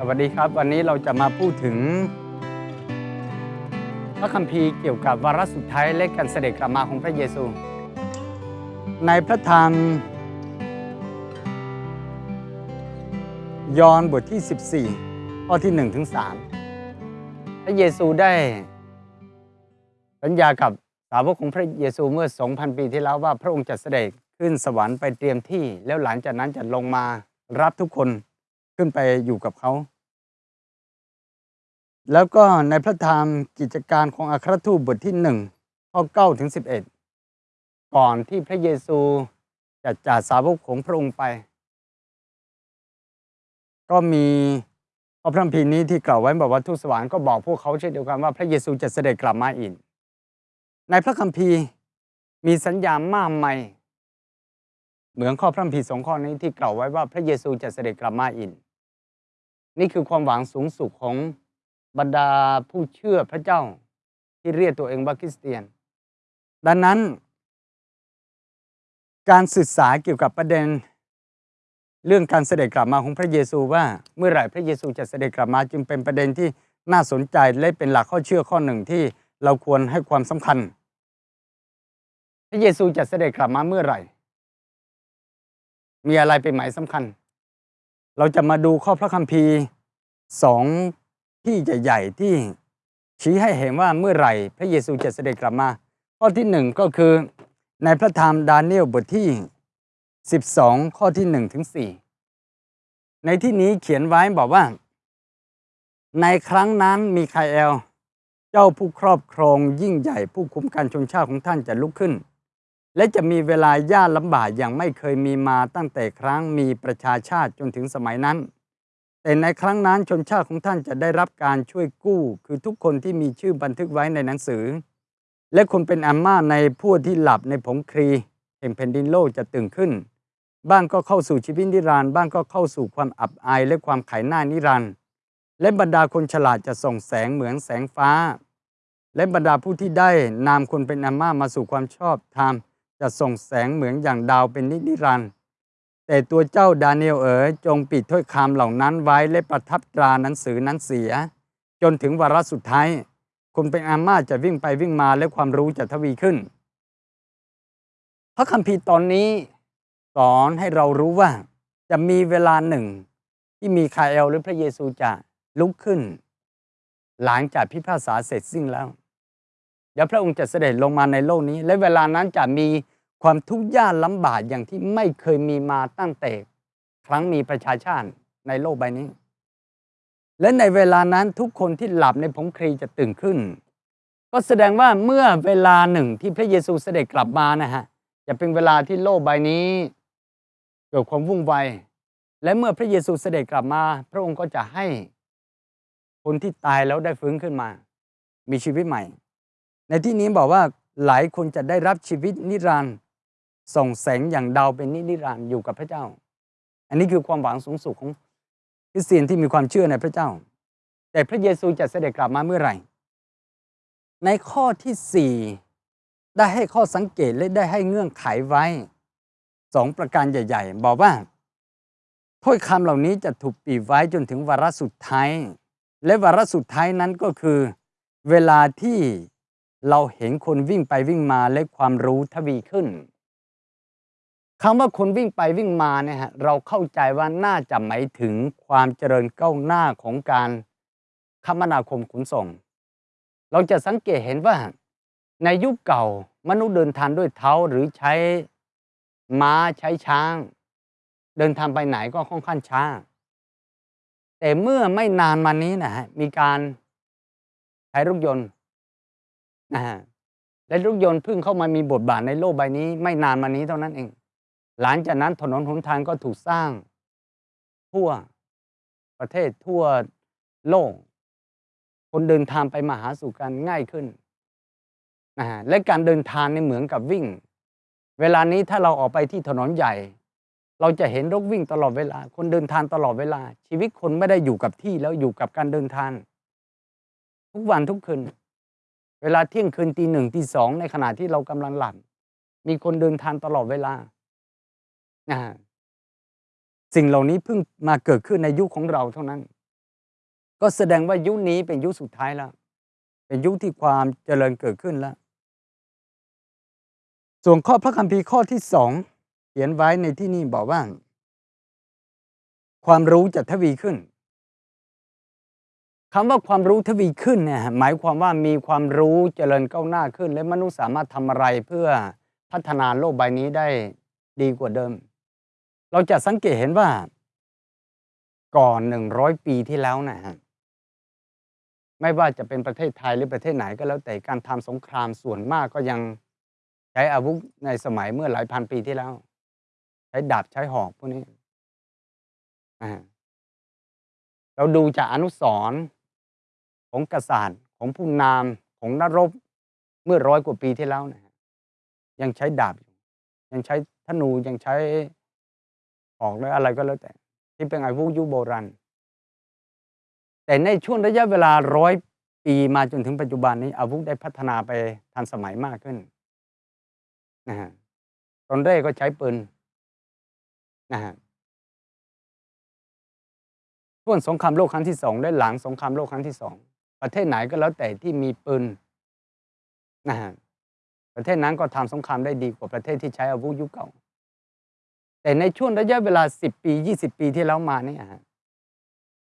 สวัสดีครับวันนี้เราจะมาพูดถึง พระคัมภีร์เกี่ยวกับวาระสุดท้ายและการเสด็จกลับมาของพระเยซู ในพระธรรม ยอห์นบทที่ 14 ข้อที่1ถึง3พระเยซูได้ สัญญากับสาวกของพระเยซูเมื่อ 2,000 ปีที่แล้วว่าพระองค์จะเสด็จขึ้นสวรรค์ไปเตรียมที่ แล้วหลังจากนั้นจะลงมารับทุกคน ขึ้นไปอยู่กับเขา แล้วก็ในพระธรรมกิจการของอัครทูตบทที่หนึ่งข้อ9ถึง11ก่อนที่พระเยซูจะจากสาวกของพระองค์ไป ก็มีพระพระคัมภีร์นี้ที่กล่าวไว้บอกว่าทูตสวรรค์ก็บอกพวกเขาเช่นเดียวกันว่าพระเยซูจะเสด็จกลับมาอีกในพระคัมภีร์มีสัญญาณมากมายเหมือนข้อพระคัมภีร์สองข้อนี้ที่กล่าวไว้ว่าพระเยซูจะเสด็จกลับมาอีก นี่คือความหวังสูงสุดของบรรดาผู้เชื่อพระเจ้าที่เรียกตัวเองว่าคริสเตียน ดังนั้น การศึกษาเกี่ยวกับประเด็น เรื่องการเสด็จกลับมาของพระเยซูว่าเมื่อไหร่พระเยซูจะเสด็จกลับมาจึงเป็นประเด็นที่น่าสนใจและเป็นหลักข้อเชื่อข้อหนึ่งที่เราควรให้ความสำคัญ พระเยซูจะเสด็จกลับมาเมื่อไหร่ มีอะไรเป็นหมายสำคัญ เราจะมาดูข้อพระคัมภีร์สองที่ใหญ่ๆที่ชี้ให้เห็นว่าเมื่อไหร่พระเยซูจะเสด็จกลับมา ข้อที่หนึ่งก็คือในพระธรรมดาเนียลบทที่ 12 ข้อที่1ถึง4ในที่นี้เขียนไว้บอกว่า ในครั้งนั้นมีคาเอล เจ้าผู้ครอบครองยิ่งใหญ่ผู้คุมการชนชาติของท่านจะลุกขึ้น และจะมีเวลายากลำบากอย่างไม่เคยมีมาตั้งแต่ครั้งมีประชาชาติจนถึงสมัยนั้น แต่ในครั้งนั้นชนชาติของท่านจะได้รับการช่วยกู้ คือทุกคนที่มีชื่อบันทึกไว้ในหนังสือ และคนเป็นอัมมาในผู้ที่หลับในผงครีแห่งแผ่นดินโลกจะตื่นขึ้น บ้างก็เข้าสู่ชีวิตนิรันดร์บ้างก็เข้าสู่ความอับอายและความขายหน้านิรันดร์และบรรดาคนฉลาดจะส่งแสงเหมือนแสงฟ้า และบรรดาผู้ที่ได้นามคนเป็นอัมมามาสู่ความชอบธรรม จะส่งแสงเหมือนอย่างดาวเป็นนินรันดร์แต่ตัวเจ้าดาเนียลเอ๋ยจงปิดถ้อยคำเหล่านั้นไว้และประทับตราหนังสือนั้นเสีย จนถึงวาระสุดท้ายคนเป็นอามาจะวิ่งไปวิ่งมาและความรู้จะทวีขึ้น พระคัมภีร์ตอนนี้สอนให้เรารู้ว่าจะมีเวลาหนึ่ง ที่มีคาเอลหรือพระเยซูจะลุกขึ้น หลังจากพิพากษาเสร็จสิ้นแล้ว เดี๋ยวพระองค์จะเสด็จลงมาในโลกนี้ และเวลานั้นจะมีความทุกข์ยากลำบากอย่างที่ไม่เคยมีมาตั้งแต่ครั้งมีประชาชาติในโลกใบนี้ และในเวลานั้นทุกคนที่หลับในผงครีจะตื่นขึ้น ก็แสดงว่าเมื่อเวลาหนึ่งที่พระเยซูเสด็จกลับมานะฮะจะเป็นเวลาที่โลกใบนี้ เกิดความวุ่นวายและเมื่อพระเยซูเสด็จกลับมา พระองค์ก็จะให้คนที่ตายแล้วได้ฟื้นขึ้นมา มีชีวิตใหม่ ในที่นี้บอกว่าหลายคนจะได้รับชีวิตนิรันดร์ส่งแสงอย่างดาวเป็นนิรันดร์อยู่กับพระเจ้า อันนี้คือความหวังสูงสุดของคริสเตียนที่มีความเชื่อในพระเจ้า แต่พระเยซูจะเสด็จกลับมาเมื่อไหร่ ในข้อที่สี่ได้ให้ข้อสังเกตและได้ให้เงื่อนไขไว้สองประการใหญ่ ๆ บอกว่าถ้อยคำเหล่านี้จะถูกปีไว้จนถึงวาระสุดท้าย และวาระสุดท้ายนั้นก็คือ เวลาที่ เราเห็นคนวิ่งไปวิ่งมาและความรู้ทวีขึ้นคำว่าคนวิ่งไปวิ่งมาเนี่ยฮะเราเข้าใจว่าน่าจะหมายถึงความเจริญก้าวหน้าของการคมนาคมขนส่ง เราจะสังเกตเห็นว่า ในยุคเก่ามนุษย์เดินทางด้วยเท้าหรือใช้ม้าใช้ช้าง เดินทางไปไหนก็ค่อนข้างช้า แต่เมื่อไม่นานมานี้นะฮะมีการใช้รถยนต์ นะฮะและรถยนต์เพิ่งเข้ามามีบทบาทในโลกใบนี้ไม่นานมานี้เท่านั้นเอง หลังจากนั้นถนนหนทางก็ถูกสร้าง ทั่วประเทศทั่วโลก คนเดินทางไปมาหาสู่กันง่ายขึ้นนะฮะและการเดินทางในเหมือนกับวิ่ง เวลานี้ถ้าเราออกไปที่ถนนใหญ่ เราจะเห็นรถวิ่งตลอดเวลา คนเดินทางตลอดเวลา ชีวิตคนไม่ได้อยู่กับที่แล้วอยู่กับการเดินทางทุกวันทุกคืน เวลาเที่ยงคืนตีหนึ่งตีสองในขณะที่เรากำลังหลับมีคนเดินทางตลอดเวลาสิ่งเหล่านี้เพิ่งมาเกิดขึ้นในยุคของเราเท่านั้น ก็แสดงว่ายุคนี้เป็นยุคสุดท้ายแล้ว เป็นยุคที่ความเจริญเกิดขึ้นแล้ว ส่วนข้อพระคัมภีร์ข้อที่สองเขียนไว้ในที่นี่บอกว่า ความรู้จะทวีขึ้น คำว่าความรู้ทวีขึ้นเนี่ยหมายความว่ามีความรู้เจริญก้าวหน้าขึ้น และมนุษย์สามารถทำอะไรเพื่อพัฒนาโลกใบนี้ได้ดีกว่าเดิม เราจะสังเกตเห็นว่า ก่อนหนึ่งร้อยปีที่แล้วนะฮะไม่ว่าจะเป็นประเทศไทยหรือประเทศไหนก็แล้วแต่การทำสงครามส่วนมากก็ยังใช้อาวุธในสมัยเมื่อหลายพันปีที่แล้ว ใช้ดาบใช้หอกพวกนี้อ่าเราดูจากอนุสรณ์ ของกษัตริย์ของผู้นำของนรบเมื่อร้อยกว่าปีที่แล้วนะฮะยังใช้ดาบอยู่ยังใช้ธนูยังใช้หอกหรืออะไรก็แล้วแต่ ที่เป็นอาวุธยุคโบราณแต่ในช่วงระยะเวลาร้อยปีมาจนถึงปัจจุบันนี้ อาวุธได้พัฒนาไปทันสมัยมากขึ้นนะฮะตอนแรกก็ใช้ปืนนะฮะช่วงสงครามโลกครั้งที่สองและหลังสงครามโลกครั้งที่สอง ประเทศไหนก็แล้วแต่ที่มีปืนนะฮะประเทศนั้นก็ทำสงครามได้ดีกว่าประเทศที่ใช้อาวุธยุคเก่า แต่ในช่วงระยะเวลา 10 ปี 20 ปีที่แล้วมาเนี่ยฮะ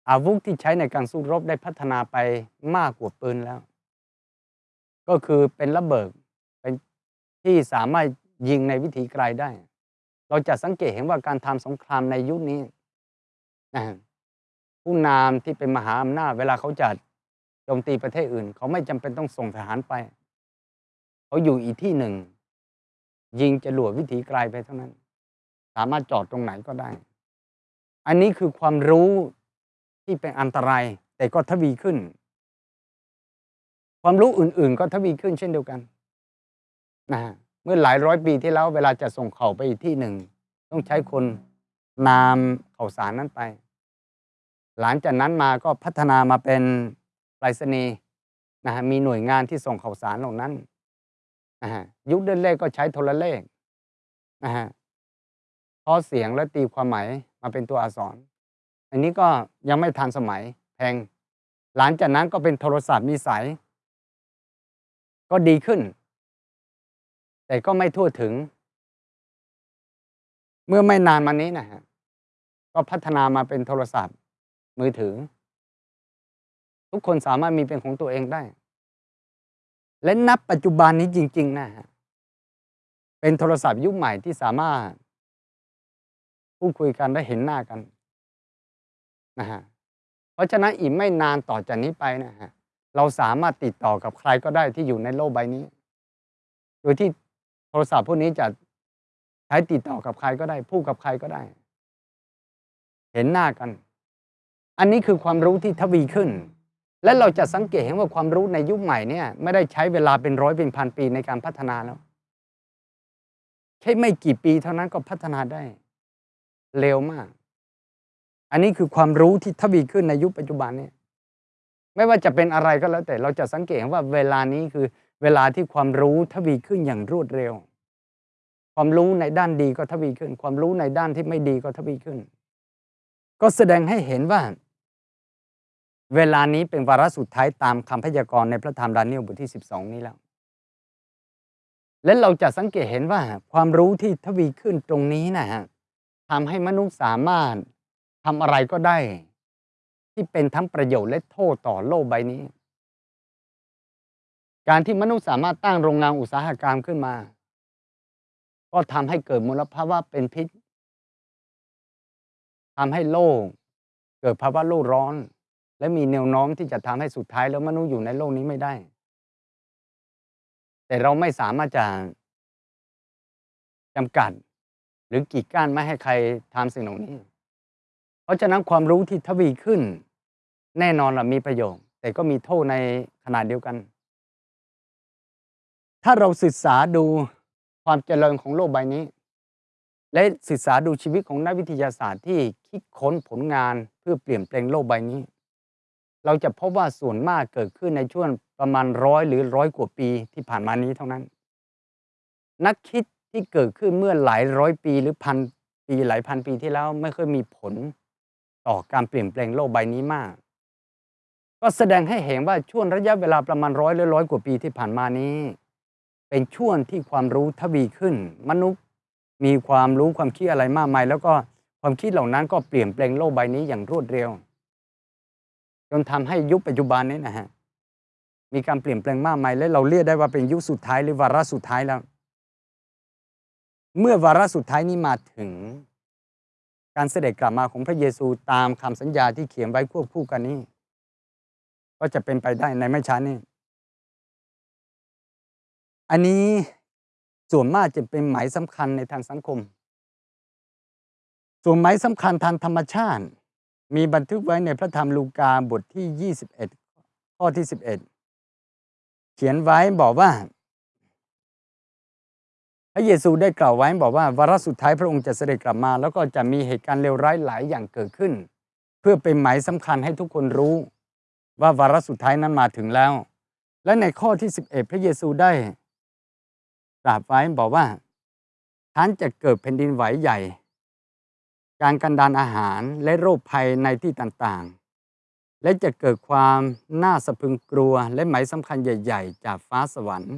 อาวุธที่ใช้ในการสู้รบได้พัฒนาไปมากกว่าปืนแล้ว ก็คือเป็นระเบิดเป็นที่สามารถยิงในวิถีไกลได้ เราจะสังเกตเห็นว่าการทำสงครามในยุคนี้นะผู้นำที่เป็นมหาอำนาจเวลาเขาจะ โจมตีประเทศอื่น เขาไม่จำเป็นต้องส่งทหารไป เขาอยู่อีกที่หนึ่ง ยิงจะหลวดวิถีไกลไปเท่านั้น สามารถจอดตรงไหนก็ได้ อันนี้คือความรู้ที่เป็นอันตราย แต่ก็ทวีขึ้น ความรู้อื่น ๆ ก็ทวีขึ้นเช่นเดียวกันนะเมื่อหลายร้อยปีที่แล้วเวลาจะส่งเข่าไปอีกที่หนึ่ง ต้องใช้คนนำข่าวสารนั้นไป หลังจากนั้นมาก็พัฒนามาเป็น ไปรษณีย์นะฮะมีหน่วยงานที่ส่งข่าวสารเหล่านั้นนะฮะยุคแรกๆก็ใช้โทรเลขนะฮะข้อเสียงและตีความหมายมาเป็นตัวอักษร อันนี้ก็ยังไม่ทันสมัยแพงหลังจากนั้นก็เป็นโทรศัพท์มีสายก็ดีขึ้น แต่ก็ไม่ทั่วถึง เมื่อไม่นานมานี้นะฮะก็พัฒนามาเป็นโทรศัพท์มือถือ ทุกคนสามารถมีเป็นของตัวเองได้ และนับปัจจุบันนี้จริง ๆ นะฮะเป็นโทรศัพท์ยุคใหม่ที่สามารถพูดคุยกันได้เห็นหน้ากันนะฮะเพราะฉะนั้นอีกไม่นานต่อจากนี้ไปนะฮะเราสามารถติดต่อกับใครก็ได้ที่อยู่ในโลกใบนี้ โดยที่โทรศัพท์พวกนี้จะใช้ติดต่อกับใครก็ได้ พูดกับใครก็ได้ เห็นหน้ากัน อันนี้คือความรู้ที่ทวีขึ้น และเราจะสังเกตเห็นว่าความรู้ในยุคใหม่เนี่ยไม่ได้ใช้เวลาเป็นร้อยเป็นพันปีในการพัฒนาแล้วแค่ไม่กี่ปีเท่านั้นก็พัฒนาได้ เร็วมาก อันนี้คือความรู้ที่ทวีขึ้นในยุคปัจจุบันเนี่ยไม่ว่าจะเป็นอะไรก็แล้วแต่เราจะสังเกตว่าเวลานี้คือเวลาที่ความรู้ทวีขึ้นอย่างรวดเร็ว ความรู้ในด้านดีก็ทวีขึ้น ความรู้ในด้านที่ไม่ดีก็ทวีขึ้น ก็แสดงให้เห็นว่า เวลานี้เป็นวาระสุดท้ายตามคำพยากรณ์ในพระธรรมดานียลบทที่ 12 นี้แล้ว และเราจะสังเกตเห็นว่าความรู้ที่ทวีขึ้นตรงนี้นะฮะทำให้มนุษย์สามารถทำอะไรก็ได้ ที่เป็นทั้งประโยชน์และโทษต่อโลกใบนี้ การที่มนุษย์สามารถตั้งโรงงานอุตสาหกรรมขึ้นมา ก็ทำให้เกิดมลภาวะเป็นพิษทำให้โลก เกิดภาวะโลกร้อน และมีแนวโน้มที่จะทำให้สุดท้ายแล้วมนุษย์อยู่ในโลกนี้ไม่ได้ แต่เราไม่สามารถจะจำกัด หรือกีดกั้นไม่ให้ใครทำสิ่งเหล่านี้ เพราะฉะนั้นความรู้ที่ทวีขึ้น แน่นอนละมีประโยชน์ แต่ก็มีโทษในขนาดเดียวกัน ถ้าเราศึกษาดูความเจริญของโลกใบนี้ และศึกษาดูชีวิตของนักวิทยาศาสตร์ที่คิดค้นผลงานเพื่อเปลี่ยนแปลงโลกใบนี้ เราจะพบว่าส่วนมากเกิดขึ้นในช่วงประมาณร้อยหรือร้อยกว่าปีที่ผ่านมานี้เท่านั้น นักคิดที่เกิดขึ้นเมื่อหลายร้อยปีหรือพันปีหลายพันปีที่แล้วไม่เคยมีผลต่อการเปลี่ยนแปลงโลกใบนี้มาก ก็แสดงให้เห็นว่าช่วงระยะเวลาประมาณร้อยหรือร้อยกว่าปีที่ผ่านมานี้ เป็นช่วงที่ความรู้ทวีขึ้น มนุษย์มีความรู้ความคิดอะไรมากมาย แล้วก็ความคิดเหล่านั้นก็เปลี่ยนแปลงโลกใบนี้อย่างรวดเร็ว จนทำให้ยุคปัจจุบันนี้นะฮะมีการเปลี่ยนแปลงมากมายและเราเรียกได้ว่าเป็นยุคสุดท้ายหรือวาระสุดท้ายแล้ว เมื่อวาระสุดท้ายนี้มาถึง การเสด็จกลับมาของพระเยซูตามคำสัญญาที่เขียนไว้ควบคู่กันนี้ ก็จะเป็นไปได้ในไม่ช้านี้อันนี้ส่วนมากจะเป็นหมายสำคัญในทางสังคม ส่วนหมายสำคัญทางธรรมชาติ มีบันทึกไว้ในพระธรรมลูกาบทที่ 21 ข้อที่ 11 เขียนไว้บอกว่า พระเยซูได้กล่าวไว้บอกว่าวาระสุดท้ายพระองค์จะเสด็จกลับมา แล้วก็จะมีเหตุการณ์เลวร้ายหลายอย่างเกิดขึ้น เพื่อเป็นหมายสำคัญให้ทุกคนรู้ ว่าวาระสุดท้ายนั้นมาถึงแล้ว และในข้อที่ 11 พระเยซูได้ตรัสไว้บอกว่าท่านจะเกิดแผ่นดินไหวใหญ่ การกันดานอาหารและโรคภัยในที่ต่างๆ และจะเกิดความน่าสะพึงกลัวและหมายสำคัญใหญ่ ๆ จากฟ้าสวรรค์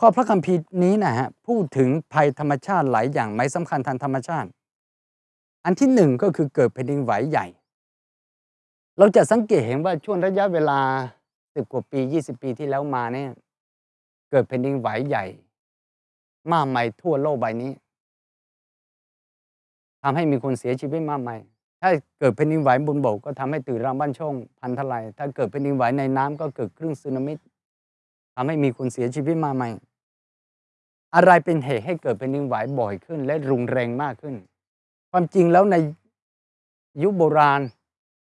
ข้อพระคัมภีร์นี้นะฮะพูดถึงภัยธรรมชาติหลายอย่างหมายสำคัญทางธรรมชาติ อันที่หนึ่งก็คือเกิดแผ่นดินไหวใหญ่ เราจะสังเกตเห็นว่าช่วงระยะเวลาสิบกว่าปี 20 ปีที่แล้วมาเนี่ยเกิดแผ่นดินไหวใหญ่ มากมายทั่วโลกใบนี้ ทำให้มีคนเสียชีวิตมากมาย ถ้าเกิดแผ่นดินไหวบนบกก็ทำให้ตื่นรางบ้านช่องพันทลาย ถ้าเกิดแผ่นดินไหวในน้ำก็เกิดคลื่นสึนามิทำให้มีคนเสียชีวิตมากมายอะไรเป็นเหตุให้เกิดแผ่นดินไหวบ่อยขึ้น และรุนแรงมากขึ้น ความจริงแล้วในยุคโบราณ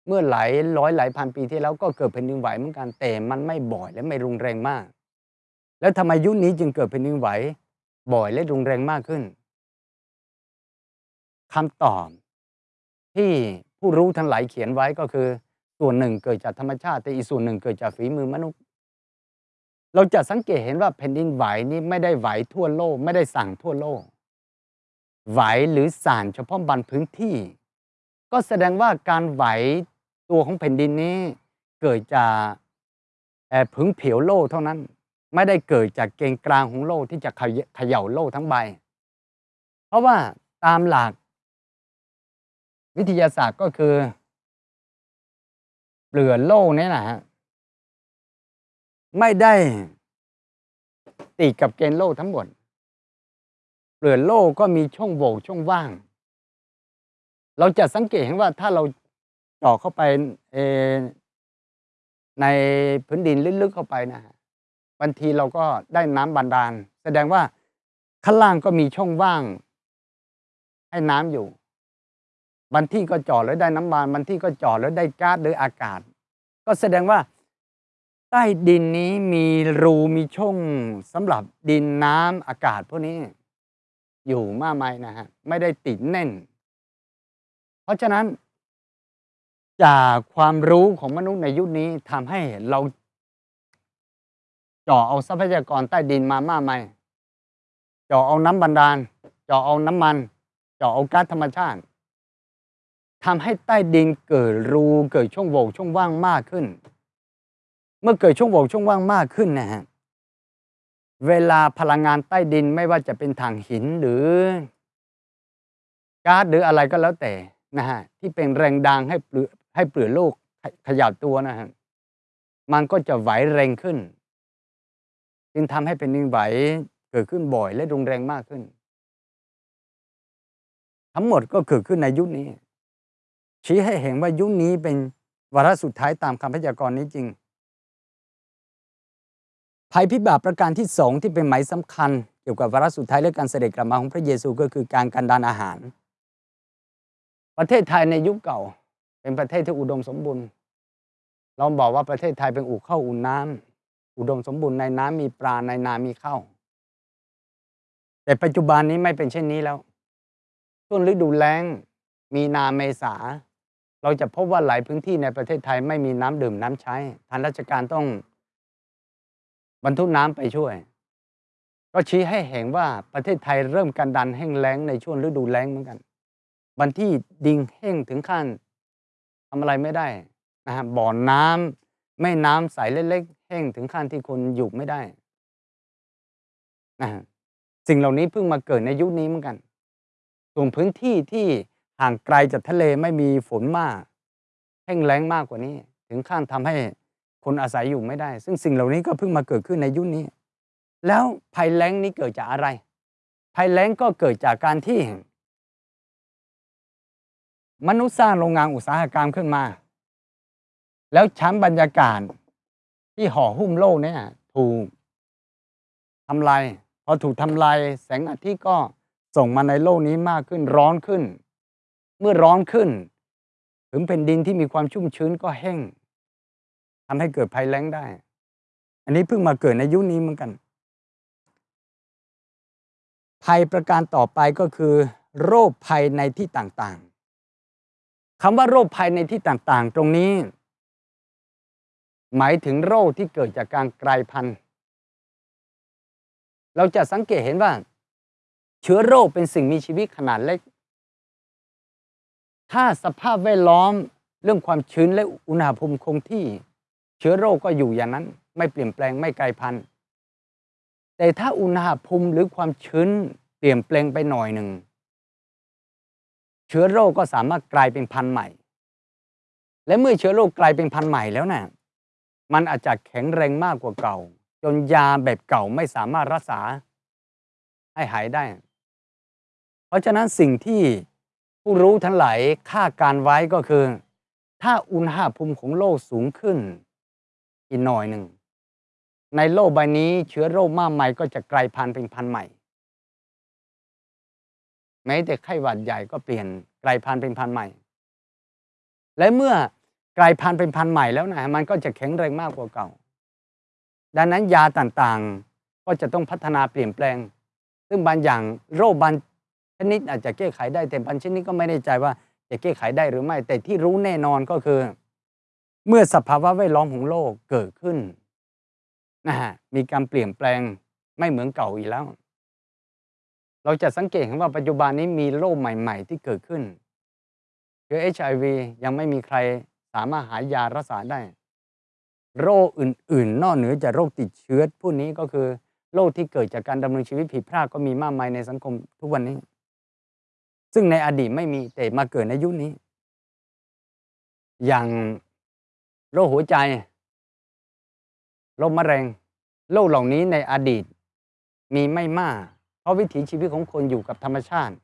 เมื่อหลายร้อยหลายพันปีที่แล้วก็เกิดแผ่นดินไหวเหมือนกันแต่มันไม่บ่อยและไม่รุนแรงมาก แล้วทำไมยุคนี้จึงเกิดแผ่นดินไหวบ่อยและรุนแรงมากขึ้น คำตอบ ที่ผู้รู้ทั้งหลายเขียนไว้ก็คือ ส่วนหนึ่งเกิดจากธรรมชาติ แต่อีกส่วนหนึ่งเกิดจากฝีมือมนุษย์ เราจะสังเกตเห็นว่าแผ่นดินไหวนี้ไม่ได้ไหวทั่วโลก ไม่ได้สั่งทั่วโลก ไหวหรือสั่นเฉพาะบันพื้นที่ ก็แสดงว่าการไหวตัวของแผ่นดินนี้ เกิดจากพึ่งผิวโลกเท่านั้น ไม่ได้เกิดจากเกณฑ์กลางของโลกที่จะเขย่าโลกทั้งใบ เพราะว่าตามหลัก วิทยาศาสตร์ก็คือ เปลือกโลกนี่นะฮะไม่ได้ติดกับเกณฑ์โลกทั้งหมด เปลือกโลกก็มีช่องโหว่ช่องว่าง เราจะสังเกตเห็นว่าถ้าเราเจาะเข้าไปในพื้นดินลึกๆเข้าไปนะฮะบางทีเราก็ได้น้ำบาดาล แสดงว่าข้างล่างก็มีช่องว่าง ให้น้ำอยู่ บางที่ก็จอดแล้วได้น้ำมันบางที่ก็จอดแล้วได้ก๊าซหรืออากาศ ก็แสดงว่าใต้ดินนี้มีรูมีช่องสำหรับดินน้ำอากาศพวกนี้ อยู่มากมายนะฮะไม่ได้ติดแน่น เพราะฉะนั้น จากความรู้ของมนุษย์ในยุคนี้ทำให้เราเจาะเอาทรัพยากรใต้ดินมามากมายเจาะเอาน้ำบันดาลเจาะเอาน้ำมันเจาะเอาก๊าซธรรมชาติ ทำให้ใต้ดินเกิดรูเกิดช่องโหว่ช่องว่างมากขึ้น เมื่อเกิดช่องโหว่ช่องว่างมากขึ้นนะฮะเวลาพลังงานใต้ดินไม่ว่าจะเป็นถ่านหินหรือก๊าซหรืออะไรก็แล้วแต่นะฮะที่เป็นแรงดังให้เปลือให้เปลือกโลกขยับตัวนะฮะมันก็จะไหวแรงขึ้น จึงทำให้เป็นดินไหวเกิดขึ้นบ่อยและรุนแรงมากขึ้น ทั้งหมดก็เกิดขึ้นในยุคนี้ ชี้ให้เห็นว่ายุคนี้เป็นวาระสุดท้ายตามคำพยากรณ์นี้จริง ภัยพิบัติประการที่สองที่เป็นหมายสำคัญ เกี่ยวกับวาระสุดท้ายและการเสด็จกลับมาของพระเยซูก็คือการกันดานอาหาร ประเทศไทยในยุคเก่า เป็นประเทศที่อุดมสมบูรณ์เราบอกว่าประเทศไทยเป็นอู่ข้าวอู่น้ำอุดมสมบูรณ์ในน้ำมีปลาในนามีข้าวแต่ปัจจุบันนี้ไม่เป็นเช่นนี้แล้วช่วงฤดูแล้ง มีนาเมษา เราจะพบว่าหลายพื้นที่ในประเทศไทยไม่มีน้ำดื่มน้ำใช้ทางราชการต้องบรรทุกน้ำไปช่วย ก็ชี้ให้เห็นว่าประเทศไทยเริ่มการดันแห้งแล้งในช่วงฤดูแล้งเหมือนกันวันที่ดิ่งแห้งถึงขั้นทำอะไรไม่ได้นะฮะบ่อน้ำแม่น้ำใสเล็กๆแห้งถึงขั้นที่คนอยู่ไม่ได้นะสิ่งเหล่านี้เพิ่งมาเกิดในยุคนี้เหมือนกันส่วนพื้นที่ที่ ห่างไกลจากทะเลไม่มีฝนมาก แห้งแล้งมากกว่านี้ ถึงขั้นทำให้คนอาศัยอยู่ไม่ได้ ซึ่งสิ่งเหล่านี้ก็เพิ่งมาเกิดขึ้นในยุคนี้ แล้วภัยแล้งนี้เกิดจากอะไร ภัยแล้งก็เกิดจากการที่ มนุษย์สร้างโรงงานอุตสาหกรรมขึ้นมา แล้วชั้นบรรยากาศที่ห่อหุ้มโลกเนี่ยถูกทำลายพอถูกทำลายแสงอาทิตย์ก็ส่งมาในโลกนี้มากขึ้นร้อนขึ้น เมื่อร้อนขึ้น ถึงแผ่นดินที่มีความชุ่มชื้นก็แห้งทำให้เกิดภัยแล้งได้ อันนี้เพิ่งมาเกิดในยุคนี้เหมือนกัน ภัยประการต่อไปก็คือ โรคภัยในที่ต่างๆคำว่าโรคภัยในที่ต่างๆ ตรงนี้ หมายถึงโรคที่เกิดจากการกลายพันธุ์ เราจะสังเกตเห็นว่า เชื้อโรคเป็นสิ่งมีชีวิตขนาดเล็ก ถ้าสภาพแวดล้อมเรื่องความชื้นและอุณหภูมิคงที่ เชื้อโรคก็อยู่อย่างนั้น ไม่เปลี่ยนแปลงไม่กลายพันธุ์ แต่ถ้าอุณหภูมิหรือความชื้นเปลี่ยนแปลงไปหน่อยหนึ่ง เชื้อโรคก็สามารถกลายเป็นพันธุ์ใหม่ และเมื่อเชื้อโรคกลายเป็นพันธุ์ใหม่แล้วนะ่ะมันอาจจะแข็งแรงมากกว่าเก่า จนยาแบบเก่าไม่สามารถรักษาให้หายได้ เพราะฉะนั้นสิ่งที่ ผู้รู้ทั้งหลายคาดการไว้ก็คือ ถ้าอุณหภูมิของโลกสูงขึ้น อีกหน่อยหนึ่ง ในโลกใบนี้เชื้อโรคมากมายก็จะกลายพันธุ์เป็นพันธุ์ใหม่ แม้แต่ไข้หวัดใหญ่ก็เปลี่ยนกลายพันธุ์เป็นพันธุ์ใหม่ และเมื่อกลายพันธุ์เป็นพันธุ์ใหม่แล้วนะมันก็จะแข็งแรงมากกว่าเก่า ดังนั้นยาต่างๆก็จะต้องพัฒนาเปลี่ยนแปลง ซึ่งบางอย่างโรคบาง ชนิดอาจจะแก้ไขได้แต่บางชนิดก็ไม่แน่ใจว่าจะแก้ไขได้หรือไม่ แต่ที่รู้แน่นอนก็คือ เมื่อสภาวะแวดล้อมของโลกเกิดขึ้นนะฮะมีการเปลี่ยนแปลงไม่เหมือนเก่าอีกแล้ว เราจะสังเกตเห็นว่าปัจจุบันนี้มีโรคใหม่ ๆ ที่เกิดขึ้นคือ HIV ยังไม่มีใครสามารถหายารักษาได้ โรคอื่น ๆ นอกเหนือจากโรคติดเชื้อพวกนี้ก็คือโรคที่เกิดจากการดำเนินชีวิตผิดพลาดก็มีมากมายในสังคมทุกวันนี้ ซึ่งในอดีตไม่มีแต่มาเกิดในยุคนี้ อย่างโรคหัวใจ โรคมะเร็ง โรคเหล่านี้ในอดีตมีไม่มาก เพราะวิถีชีวิตของคนอยู่กับธรรมชาติ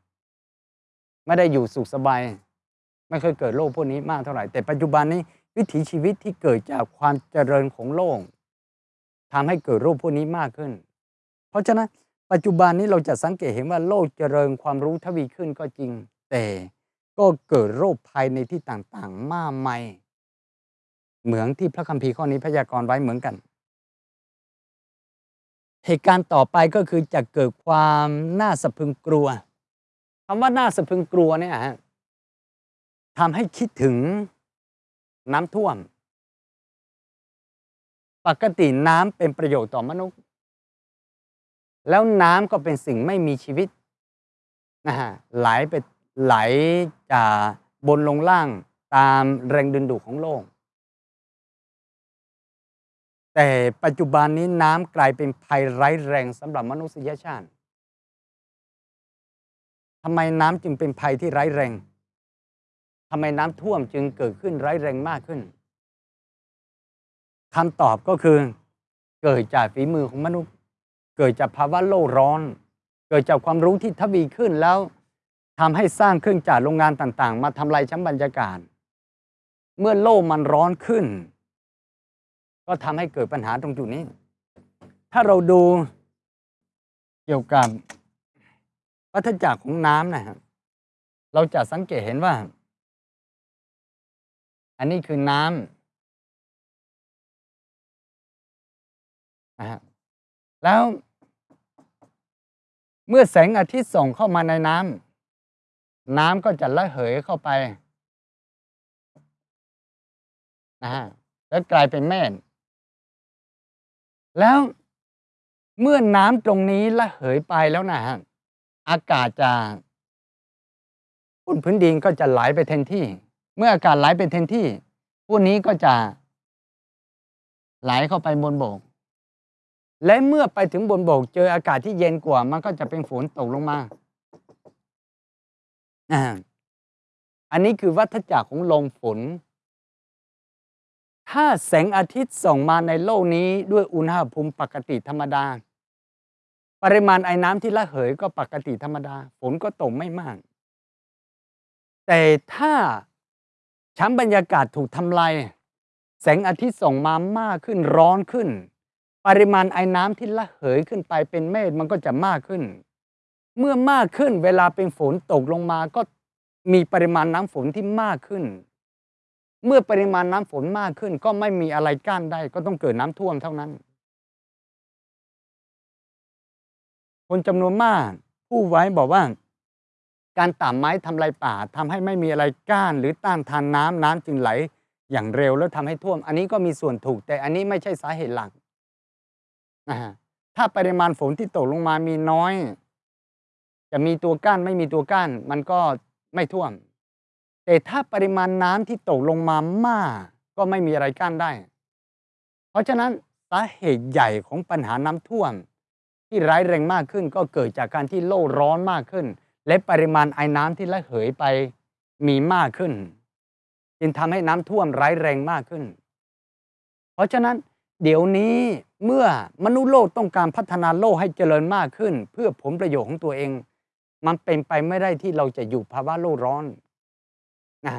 ไม่ได้อยู่สุขสบาย ไม่เคยเกิดโรคพวกนี้มากเท่าไหร่ แต่ปัจจุบันนี้วิถีชีวิตที่เกิดจากความเจริญของโลกทำให้เกิดโรคพวกนี้มากขึ้น เพราะฉะนั้น ปัจจุบันนี้เราจะสังเกตเห็นว่าโลกเจริญความรู้ทวีขึ้นก็จริง แต่ก็เกิดโรคภัยในที่ต่างๆ มากมายเหมือนที่พระคัมภีร์ข้อนี้พยากรณ์ไว้เหมือนกัน เหตุการณ์ต่อไปก็คือจะเกิดความน่าสะพึงกลัวคำว่าน่าสะพึงกลัวเนี่ยฮะทำให้คิดถึงน้ำท่วม ปกติน้ำเป็นประโยชน์ต่อมนุษย์ แล้วน้ำก็เป็นสิ่งไม่มีชีวิตนะฮะไหลไปไหลจากบนลงล่างตามแรงดึงดูดของโลก แต่ปัจจุบันนี้น้ำกลายเป็นภัยร้ายแรงสำหรับมนุษยชาติทำไมน้ำจึงเป็นภัยที่ร้ายแรงทำไมน้ำท่วมจึงเกิดขึ้นร้ายแรงมากขึ้นคำตอบก็คือเกิดจากฝีมือของมนุษย์ เกิดจากภาวะโลกร้อน เกิดจากความรู้ที่ทวีขึ้นแล้วทำให้สร้างเครื่องจักรโรงงานต่างๆ มาทำลายชั้นบรรยากาศ เมื่อโลกมันร้อนขึ้น ก็ทำให้เกิดปัญหาตรงจุดนี้ ถ้าเราดูเกี่ยวกับวัฏจักรของน้ำนะครับเราจะสังเกตเห็นว่า อันนี้คือน้ำนะฮะ แล้ว เมื่อแสงอาทิตย์ส่องเข้ามาในน้ำน้ำก็จะระเหยเข้าไปนะฮะแล้วกลายเป็นแม่น แล้วเมื่อน้ำตรงนี้ระเหยไปแล้วนะฮะอากาศจะบนพื้นดินก็จะไหลไปเทนที่ เมื่ออากาศไหลไปเทนที่พวกนี้ก็จะไหลเข้าไปบนบก และเมื่อไปถึงบนบกเจออากาศที่เย็นกว่า มันก็จะเป็นฝนตกลงมา อันนี้คือวัฏจักรของลมฝน ถ้าแสงอาทิตย์ส่องมาในโลกนี้ด้วยอุณหภูมิปกติธรรมดา ปริมาณไอ้น้ำที่ระเหยก็ปกติธรรมดา ฝนก็ตกไม่มาก แต่ถ้าชั้นบรรยากาศถูกทำลาย แสงอาทิตย์ส่องมามากขึ้นร้อนขึ้น ปริมาณไอ้น้ำที่ระเหยขึ้นไปเป็นเมฆมันก็จะมากขึ้น เมื่อมากขึ้นเวลาเป็นฝนตกลงมาก็มีปริมาณน้ำฝนที่มากขึ้น เมื่อปริมาณน้ำฝนมากขึ้น ก็ไม่มีอะไรกั้นได้ ก็ต้องเกิดน้ำท่วมเท่านั้น คนจำนวนมากผู้ไว้บอกว่า การตัดไม้ทำลายป่าทำให้ไม่มีอะไรกั้นหรือต้านทานน้ำน้ำจึงไหล อย่างเร็วแล้วทำให้ท่วม อันนี้ก็มีส่วนถูก แต่อันนี้ไม่ใช่สาเหตุหลัก ถ้าปริมาณฝนที่ตกลงมามีน้อย จะมีตัวก้านไม่มีตัวก้าน มันก็ไม่ท่วม แต่ถ้าปริมาณน้ำที่ตกลงมามาก ก็ไม่มีอะไรกั้นได้ เพราะฉะนั้นสาเหตุใหญ่ของปัญหาน้ำท่วม ที่ร้ายแรงมากขึ้น ก็เกิดจากการที่โลกร้อนมากขึ้น และปริมาณไอ้น้ำที่ระเหยไปมีมากขึ้น จึงทำให้น้ำท่วมร้ายแรงมากขึ้น เพราะฉะนั้นเดี๋ยวนี้ เมื่อมนุษย์โลกต้องการพัฒนาโลกให้เจริญมากขึ้น เพื่อผลประโยชน์ของตัวเอง มันเป็นไปไม่ได้ที่เราจะอยู่ภาวะโลกร้อนนะ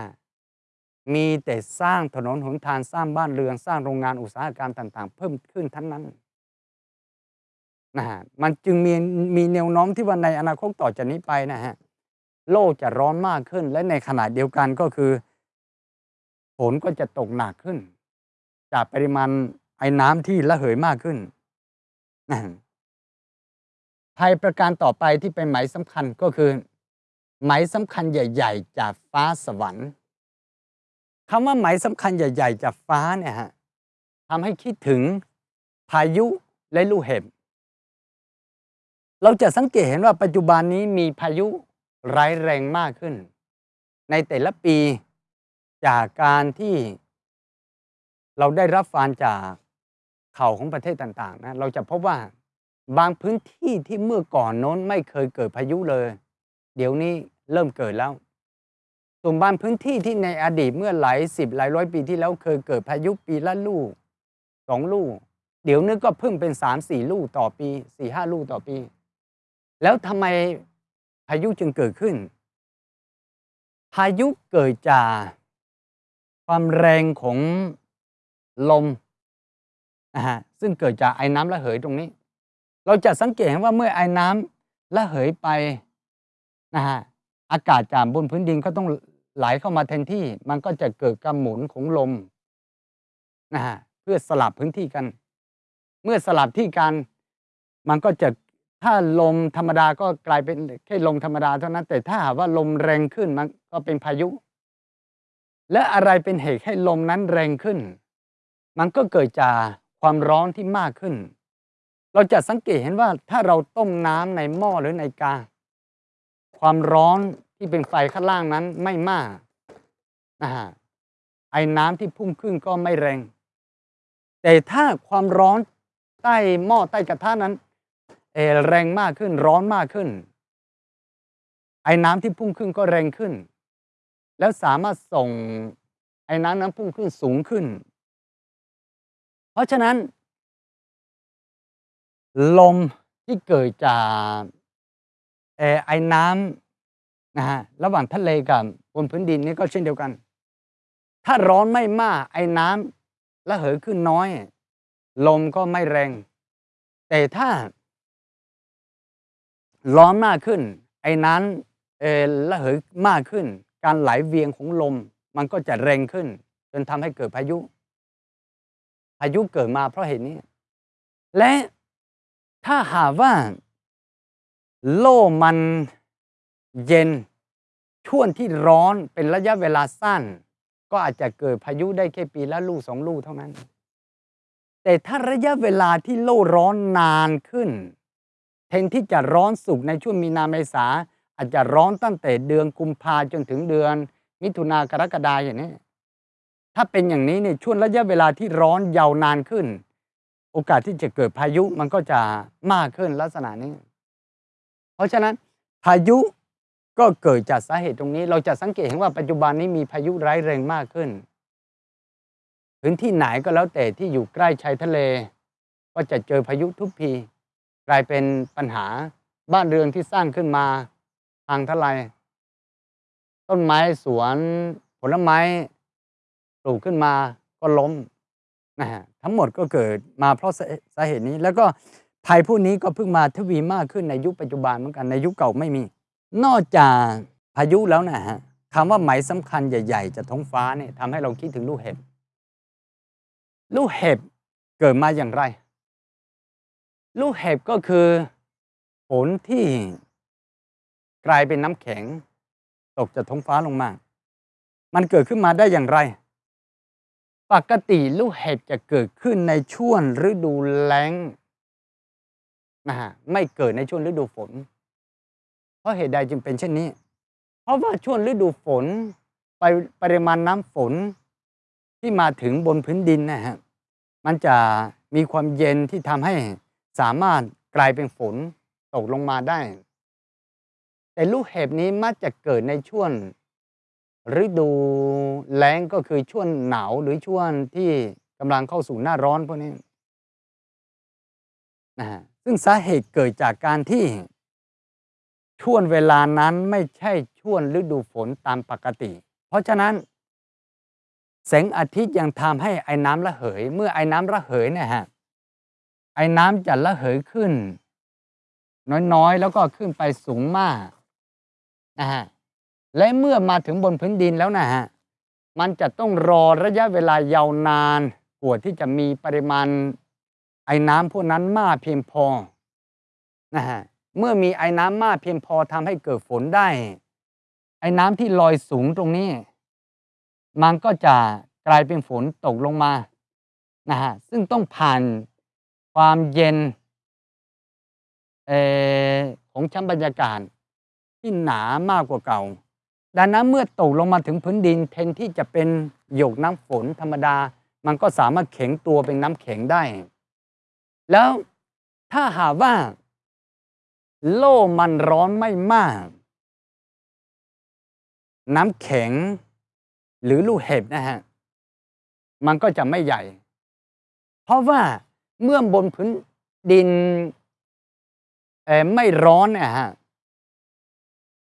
มีแต่สร้างถนนหนทางสร้างบ้านเรือนสร้างโรงงานอุตสาหกรรมต่าง ๆ เพิ่มขึ้นทั้งนั้นนะฮะมันจึงมีมีแนวโน้มที่ว่าในอนาคตต่อจากนี้ไปนะฮะโลกจะร้อนมากขึ้น และในขณะเดียวกันก็คือฝนก็จะตกหนักขึ้น จากปริมาณ ไอ้น้ำที่ระเหยมากขึ้นภัยประการต่อไปที่เป็นหมายสำคัญก็คือ หมายสำคัญใหญ่ ๆ จากฟ้าสวรรค์คำว่าหมายสำคัญใหญ่ ๆ จากฟ้าเนี่ยฮะทำให้คิดถึงพายุและลูกเห็บ เราจะสังเกตเห็นว่าปัจจุบันนี้มีพายุร้ายแรงมากขึ้น ในแต่ละปีจากการที่เราได้รับฟังจาก ข่าวของประเทศต่างๆนะเราจะพบว่าบางพื้นที่ที่เมื่อก่อนโน้นไม่เคยเกิดพายุเลย เดี๋ยวนี้เริ่มเกิดแล้วส่วนบางพื้นที่ที่ในอดีตเมื่อหลายสิบหลายร้อยปีที่แล้วเคยเกิดพายุปีละลูกสองลูก เดี๋ยวนี้ก็เพิ่งเป็นสามสี่ลูกต่อปีสี่ห้าลูกต่อปี แล้วทำไมพายุจึงเกิดขึ้น พายุเกิดจากความแรงของลม นะฮะซึ่งเกิดจากไอ้น้ำระเหยตรงนี้ เราจะสังเกตเห็นว่าเมื่อไอ้น้ำระเหยไปนะฮะอากาศจากบนพื้นดินก็ต้องไหลเข้ามาแทนที่ มันก็จะเกิดการหมุนของลมนะฮะเพื่อสลับพื้นที่กัน เมื่อสลับที่กัน มันก็จะถ้าลมธรรมดาก็กลายเป็นแค่ลมธรรมดาเท่านั้น แต่ถ้าหากว่าลมแรงขึ้นมันก็เป็นพายุ และอะไรเป็นเหตุให้ลมนั้นแรงขึ้น มันก็เกิดจาก ความร้อนที่มากขึ้น เราจะสังเกตเห็นว่าถ้าเราต้มน้ำในหม้อหรือในกา ความร้อนที่เป็นไฟข้างล่างนั้นไม่มากนะฮะไอ้น้ำที่พุ่งขึ้นก็ไม่แรง แต่ถ้าความร้อนใต้หม้อใต้กระทะนั้นเอแรงมากขึ้นร้อนมากขึ้น ไอ้น้ำที่พุ่งขึ้นก็แรงขึ้น แล้วสามารถส่งไอ้น้ำน้ำพุ่งขึ้นสูงขึ้น เพราะฉะนั้น ลมที่เกิดจากไอ้น้ำนะฮะระหว่างทะเลกับบนพื้นดินนี่ก็เช่นเดียวกัน ถ้าร้อนไม่มากไอ้น้ำระเหยขึ้นน้อย ลมก็ไม่แรง แต่ถ้า ร้อนมากขึ้น ไอ้นั้นเออระเหยมากขึ้น การไหลเวียงของลมมันก็จะแรงขึ้น จนทำให้เกิดพายุ พายุเกิดมาเพราะเหตุนี้ และถ้าหากว่า โลกมันเย็นช่วงที่ร้อนเป็นระยะเวลาสั้น ก็อาจจะเกิดพายุได้แค่ปีละลูกสองลูกเท่านั้น แต่ถ้าระยะเวลาที่โลกร้อนนานขึ้นเทนที่จะร้อนสุกในช่วงมีนาเมษาอาจจะร้อนตั้งแต่เดือนกุมภาจนถึงเดือน มิถุนากรกฎาอย่างนี้ ถ้าเป็นอย่างนี้เนี่ยช่วงระยะเวลาที่ร้อนยาวนานขึ้น โอกาสที่จะเกิดพายุมันก็จะมากขึ้นลักษณะนี้ เพราะฉะนั้นพายุก็เกิดจากสาเหตุตรงนี้ เราจะสังเกตเห็นว่าปัจจุบันนี้มีพายุร้ายแรงมากขึ้น พื้นที่ไหนก็แล้วแต่ที่อยู่ใกล้ชายทะเล ก็จะเจอพายุทุกทีกลายเป็นปัญหาบ้านเรือนที่สร้างขึ้นมาทางทลายต้นไม้สวนผลไม้ ลูกขึ้นมาก็ล้มนะฮะทั้งหมดก็เกิดมาเพราะสาเหตุนี้ แล้วก็ภัยพวกนี้ก็เพิ่งมาทวีมากขึ้นในยุคปัจจุบันเหมือนกันในยุคเก่าไม่มี นอกจากพายุแล้วนะฮะคำว่าไหมสำคัญใหญ่ ๆจากท้องฟ้าเนี่ยทำให้เราคิดถึงลูกเห็บ ลูกเห็บเกิดมาอย่างไร ลูกเห็บก็คือฝนที่กลายเป็นน้ำแข็ง ตกจากท้องฟ้าลงมา มันเกิดขึ้นมาได้อย่างไร ปกติลูกเห็บจะเกิดขึ้นในช่วงฤดูแล้งนะฮะไม่เกิดในช่วงฤดูฝน เพราะเหตุใดจึงเป็นเช่นนี้ เพราะว่าช่วงฤดูฝนไปปริมาณน้ำฝนที่มาถึงบนพื้นดินนะฮะมันจะมีความเย็นที่ทำให้สามารถกลายเป็นฝนตกลงมาได้ แต่ลูกเห็บนี้มักจะเกิดในช่วง ฤดูแล้งก็คือช่วงหนาวหรือช่วงที่กำลังเข้าสู่หน้าร้อนพวกนี้นะฮะซึ่งสาเหตุเกิดจากการที่ช่วงเวลานั้นไม่ใช่ช่วงฤดูฝนตามปกติ เพราะฉะนั้น แสงอาทิตย์ยังทำให้ไอ้น้ำระเหย เมื่อไอ้น้ำระเหยเนี่ยฮะไอ้น้ำจะระเหยขึ้น น้อยๆ แล้วก็ขึ้นไปสูงมากนะฮะ และเมื่อมาถึงบนพื้นดินแล้วนะฮะมันจะต้องรอระยะเวลายาวนานกว่าที่จะมีปริมาณไอ้น้ำพวกนั้นมากเพียงพอนะฮะเมื่อมีไอ้น้ำมากเพียงพอทำให้เกิดฝนได้ ไอ้น้ำที่ลอยสูงตรงนี้ มันก็จะกลายเป็นฝนตกลงมานะฮะซึ่งต้องผ่านความเย็นเอของชั้นบรรยากาศที่หนามากกว่าเก่า ดังนั้นเมื่อตกลงมาถึงพื้นดินแทนที่จะเป็นหยกน้ำฝนธรรมดา มันก็สามารถแข็งตัวเป็นน้ำแข็งได้ แล้วถ้าหากว่า โล่มันร้อนไม่มาก น้ำแข็ง หรือลูกเห็บนะฮะ มันก็จะไม่ใหญ่ เพราะว่าเมื่อบนพื้นดินไม่ร้อนนี่ยฮะ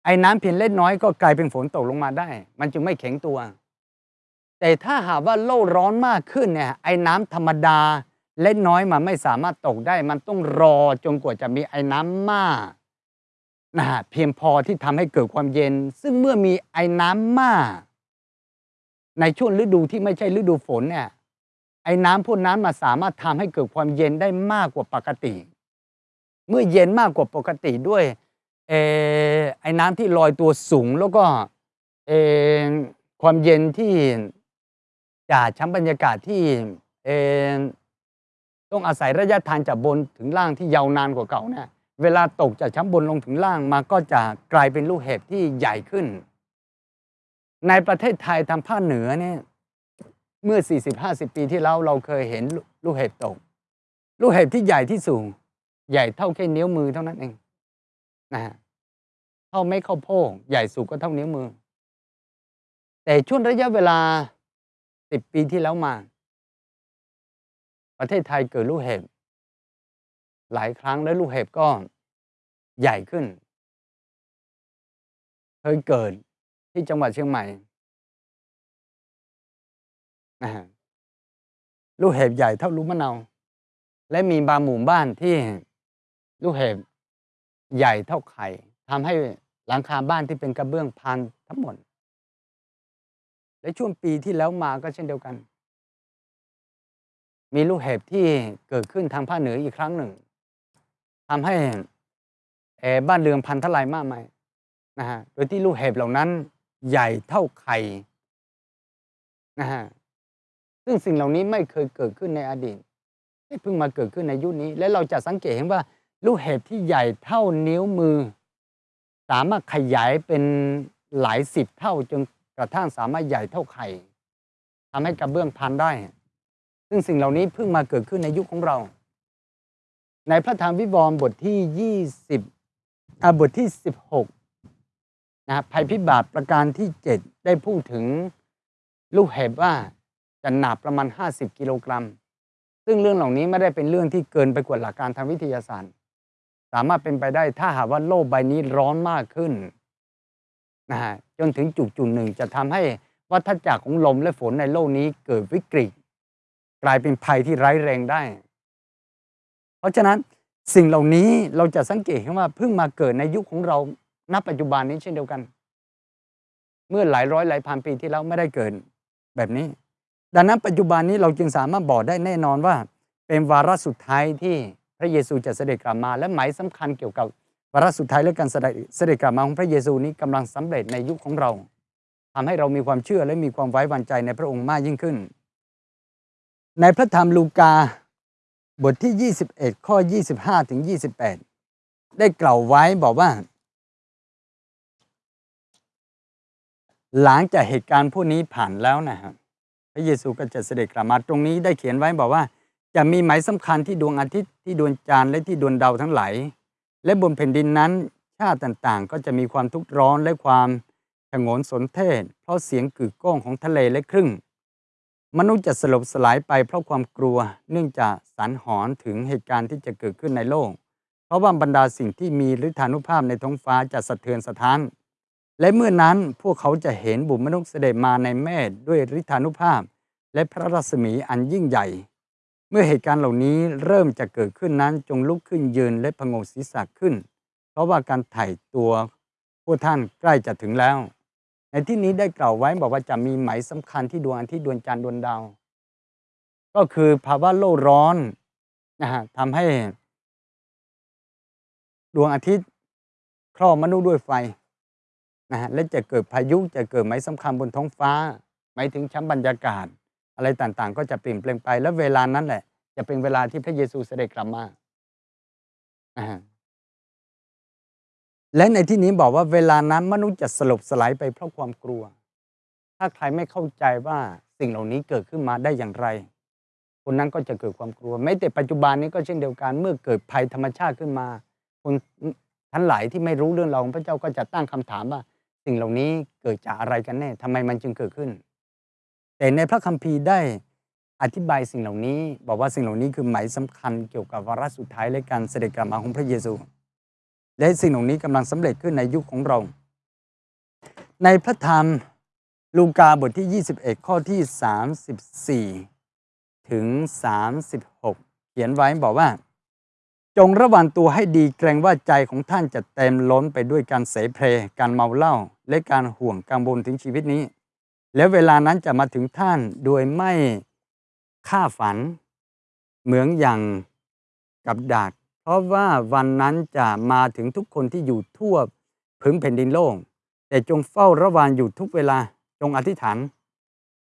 ไอ้น้ำเพียงเล็กน้อยก็กลายเป็นฝนตกลงมาได้ มันจึงไม่แข็งตัว แต่ถ้าหากว่าโลกร้อนมากขึ้นเนี่ยไอ้น้ำธรรมดาเล็กน้อยมันไม่สามารถตกได้ มันต้องรอจนกว่าจะมีไอ้น้ำมากนะฮะเพียงพอที่ทำให้เกิดความเย็น ซึ่งเมื่อมีไอ้น้ำมาก ในช่วงฤดูที่ไม่ใช่ฤดูฝนเนี่ยไอ้น้ำพวกนั้นมาสามารถทำให้เกิดความเย็นได้มากกว่าปกติ เมื่อเย็นมากกว่าปกติด้วย เอไอ้น้ำที่ลอยตัวสูงแล้วก็เอความเย็นที่จากชั้นบรรยากาศที่เออต้องอาศัยระยะทางจากบนถึงล่างที่ยาวนานกว่าเก่าเนี่ยเวลาตกจากชั้นบนลงถึงล่างมาก็จะกลายเป็นลูกเห็บที่ใหญ่ขึ้น ในประเทศไทยทางภาคเหนือเนี่ยเมื่อ 40-50 ปีที่แล้วเราเคยเห็นลูกเห็บตก ลูกเห็บที่ใหญ่ที่สูง ใหญ่เท่าแค่นิ้วมือเท่านั้นเองนะฮะ เท่าไม่เข้าโพกใหญ่สุดก็เท่านิ้วมือ แต่ช่วงระยะเวลา10ปีที่แล้วมา ประเทศไทยเกิดลูกเห็บ หลายครั้งและลูกเห็บก็ใหญ่ขึ้น เคยเกิดที่จังหวัดเชียงใหม่ลูกเห็บใหญ่เท่าลูกมะนาวและมีบางหมู่บ้านที่ลูกเห็บใหญ่เท่าไข่ ทำให้หลังคาบ้านที่เป็นกระเบื้องพังทั้งหมด และช่วงปีที่แล้วมาก็เช่นเดียวกัน มีลูกเห็บที่เกิดขึ้นทางภาคเหนืออีกครั้งหนึ่งทำให้เออบ้านเรือนพันทลายมากมายนะฮะโดยที่ลูกเห็บเหล่านั้นใหญ่เท่าไข่นะฮะซึ่งสิ่งเหล่านี้ไม่เคยเกิดขึ้นในอดีตไม่เพิ่งมาเกิดขึ้นในยุคนี้ และเราจะสังเกตเห็นว่าลูกเห็บที่ใหญ่เท่านิ้วมือ สามารถขยายเป็นหลายสิบเท่าจนกระทั่งสามารถใหญ่เท่าไข่ทำให้กระเบื้องพันได้ ซึ่งสิ่งเหล่านี้เพิ่งมาเกิดขึ้นในยุคของเรา ในพระธรรมวิวรณ์บทที่ 20อ่าบทที่ 16นะภัยพิบัติประการที่ 7 ได้พูดถึงลูกเห็บว่าจะหนักประมาณ 50 กิโลกรัม ซึ่งเรื่องเหล่านี้ไม่ได้เป็นเรื่องที่เกินไปกว่าหลักการทางวิทยาศาสตร์ สามารถเป็นไปได้ถ้าหากว่าโลกใบนี้ร้อนมากขึ้นนะฮะจนถึงจุดจุดหนึ่งจะทำให้วัฏจักรของลมและฝนในโลกนี้เกิดวิกฤต กลายเป็นภัยที่ร้ายแรงได้ เพราะฉะนั้นสิ่งเหล่านี้เราจะสังเกตเห็นว่าเพิ่งมาเกิดในยุคของเราณปัจจุบันนี้เช่นเดียวกัน เมื่อหลายร้อยหลายพันปีที่แล้วไม่ได้เกิดแบบนี้ ดังนั้นปัจจุบันนี้เราจึงสามารถบอกได้แน่นอนว่า เป็นวาระสุดท้ายที่ พระเยซูจะเสด็จกลับมา และหมายสำคัญเกี่ยวกับวาระสุดท้ายและการเสด็จเสด็จกลับมาของพระเยซูนี้กำลังสำเร็จในยุคของเราทำให้เรามีความเชื่อและมีความไว้วางใจในพระองค์มากยิ่งขึ้น ในพระธรรมลูกาบทที่ 21 ข้อ 25ถึง28 ได้กล่าวไว้บอกว่า หลังจากเหตุการณ์พวกนี้ผ่านแล้วนะครับพระเยซูก็จะเสด็จกลับมาตรงนี้ได้เขียนไว้บอกว่า จะมีหมายสำคัญที่ดวงอาทิตย์ที่ดวงจันทร์และที่ดวงดาวทั้งหลายและบนแผ่นดินนั้นชาติต่างๆ ก็จะมีความทุกข์ร้อนและความฉงนสนเทศ เพราะเสียงกึกก้องของทะเลและครึ่ง มนุษย์จะสลบสลายไปเพราะความกลัว เนื่องจากสันหอนถึงเหตุการณ์ที่จะเกิดขึ้นในโลก เพราะว่าบรรดาสิ่งที่มีฤทธานุภาพในท้องฟ้าจะสะเทือนสะท้าน และเมื่อนั้นพวกเขาจะเห็นบุตรมนุษย์เสด็จมาในเมฆด้วยฤทธานุภาพ และพระรัศมีอันยิ่งใหญ่ เมื่อเหตุการณ์เหล่านี้เริ่มจะเกิดขึ้นนั้นจงลุกขึ้นยืนและพงศีรษะขึ้น เพราะว่าการไถ่ตัวพวกท่านใกล้จะถึงแล้ว ในที่นี้ได้กล่าวไว้บอกว่าจะมีไหมสำคัญที่ดวงอาทิตย์ดวงจันทร์ดวงดาว ก็คือภาวะโลกร้อนนะฮะทำให้ ดวงอาทิตย์ครอบมนุษย์ด้วยไฟนะฮะและจะเกิดพายุจะเกิดไหมสำคัญบนท้องฟ้า หมายถึงชั้นบรรยากาศ อะไรต่างๆ ก็จะเปลี่ยนแปลงไป และเวลานั้นแหละ จะเป็นเวลาที่พระเยซูเสด็จกลับมาและในที่นี้บอกว่าเวลานั้นมนุษย์จะสลบสลายไปเพราะความกลัว ถ้าใครไม่เข้าใจว่าสิ่งเหล่านี้เกิดขึ้นมาได้อย่างไร คนนั้นก็จะเกิดความกลัวแม้แต่ปัจจุบันนี้ก็เช่นเดียวกัน เมื่อเกิดภัยธรรมชาติขึ้นมา คนทั้งหลายที่ไม่รู้เรื่องราวของพระเจ้าก็จะตั้งคำถามว่า สิ่งเหล่านี้เกิดจากอะไรกันแน่ทำไมมันจึงเกิดขึ้น แต่ในพระคัมภีร์ได้อธิบายสิ่งเหล่านี้ บอกว่าสิ่งเหล่านี้คือหมายสำคัญเกี่ยวกับวาระสุดท้ายและการเสด็จกลับมาของพระเยซู และสิ่งเหล่านี้กำลังสำเร็จขึ้นในยุคของเรา ในพระธรรมลูกาบทที่ 21 ข้อที่ 34 ถึง 36 เขียนไว้บอกว่า จงระวังตัวให้ดีเกรงว่าใจของท่านจะเต็มล้นไปด้วยการเสเพลการเมาเหล้าและการห่วงกังวลถึงชีวิตนี้ แล้วเวลานั้นจะมาถึงท่านโดยไม่ฆ่าฝัน เหมือนอย่างกับดากเพราะว่าวันนั้นจะมาถึงทุกคนที่อยู่ทั่วพึงแผ่นดินโลก แต่จงเฝ้าระวังอยู่ทุกเวลาจงอธิษฐาน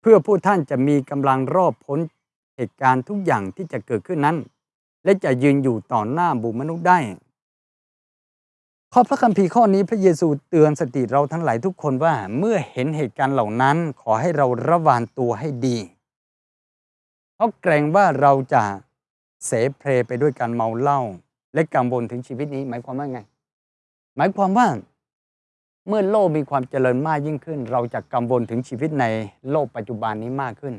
เพื่อผู้ท่านจะมีกำลังรอบพ้นเหตุการณ์ทุกอย่างที่จะเกิดขึ้นนั้น และจะยืนอยู่ต่อหน้าบุมนุษย์ได้ ข้อพระคัมภีร์ข้อนี้พระเยซูเตือนสติเราทั้งหลายทุกคนว่าเมื่อเห็นเหตุการณ์เหล่านั้นขอให้เราระวังตัวให้ดี เพราะเกรงว่าเราจะเสเพลไปด้วยการเมาเหล้าและกังวลถึงชีวิตนี้ หมายความว่าไง หมายความว่าเมื่อโลกมีความเจริญมากยิ่งขึ้น เราจะกังวลถึงชีวิตในโลกปัจจุบันนี้มากขึ้น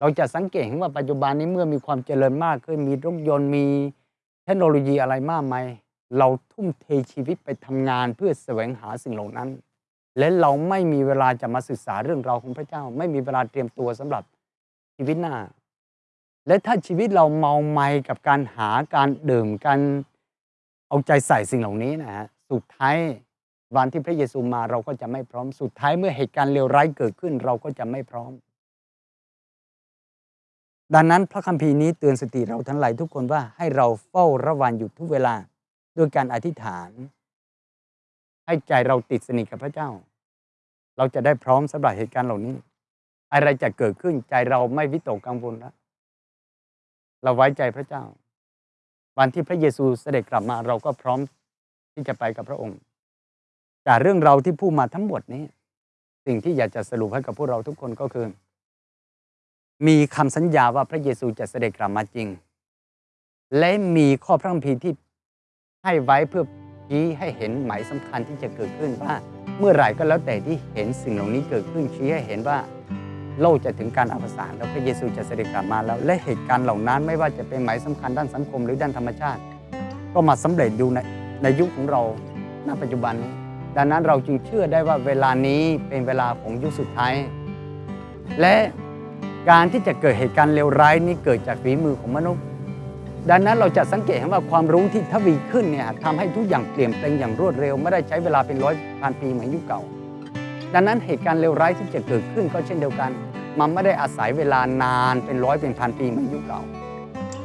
เราจะสังเกตเห็นว่าปัจจุบันนี้เมื่อมีความเจริญมากขึ้น มีรถยนต์มีเทคโนโลยีอะไรมากมาย เราทุ่มเทชีวิตไปทำงานเพื่อแสวงหาสิ่งเหล่านั้น และเราไม่มีเวลาจะมาศึกษาเรื่องราวของพระเจ้า ไม่มีเวลาเตรียมตัวสำหรับชีวิตหน้า และถ้าชีวิตเราเมาไมากับการหาการดื่มการเอาใจใส่สิ่งเหล่านี้นะฮะสุดท้ายวันที่พระเยซูมาเราก็จะไม่พร้อม สุดท้ายเมื่อเหตุการณ์เลวร้ายเกิดขึ้นเราก็จะไม่พร้อม ดังนั้นพระคัมภีร์นี้เตือนสติเราทั้งหลายทุกคนว่าให้เราเฝ้าระวังอยู่ทุกเวลา ด้วยการอธิษฐาน ให้ใจเราติดสนิทกับพระเจ้า เราจะได้พร้อมสำหรับเหตุการณ์เหล่านี้ อะไรจะเกิดขึ้นใจเราไม่วิตกกังวลแล้วเราไว้ใจพระเจ้า วันที่พระเยซูเสด็จกลับมาเราก็พร้อมที่จะไปกับพระองค์จากเรื่องเราที่พูดมาทั้งหมดนี้ สิ่งที่อยากจะสรุปให้กับพวกเราทุกคนก็คือ มีคำสัญญาว่าพระเยซูจะเสด็จกลับมาจริง และมีข้อพระคัมภีร์ที่ ให้ไว้เพื่อชี้ให้เห็นหมายสำคัญที่จะเกิดขึ้นว่า เมื่อไหร่ก็แล้วแต่ที่เห็นสิ่งเหล่านี้เกิดขึ้นชี้ให้เห็นว่าโลกจะถึงการอวสานแล้วพระเยซูจะเสด็จกลับมาแล้ว และเหตุการณ์เหล่านั้นไม่ว่าจะเป็นหมายสำคัญด้านสังคมหรือด้านธรรมชาติ ก็มาสำเร็จอยู่ในในยุคของเราณปัจจุบัน ดังนั้นเราจึงเชื่อได้ว่าเวลานี้เป็นเวลาของยุคสุดท้าย และการที่จะเกิดเหตุการณ์เลวร้ายนี้เกิดจากฝีมือของมนุษย์ ดังนั้นเราจะสังเกตเห็นว่าความรู้ที่ทวีขึ้นเนี่ยทำให้ทุกอย่างเปลี่ยนแปลงอย่างรวดเร็ว ไม่ได้ใช้เวลาเป็นร้อยพันปีเหมือนยุคเก่า ดังนั้นเหตุการณ์เลวร้ายที่จะเกิดขึ้นก็เช่นเดียวกัน มันไม่ได้อาศัยเวลานานเป็นร้อยเป็นพันปีเหมือนยุคเก่า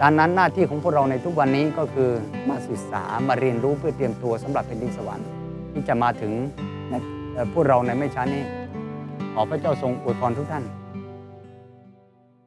ดังนั้นหน้าที่ของพวกเราในทุกวันนี้ก็คือมาศึกษามาเรียนรู้เพื่อเตรียมตัวสำหรับแผ่นดินสวรรค์ที่จะมาถึงพวกเราในไม่ช้านี้ขอพระเจ้าทรงอวยพรทุกท่าน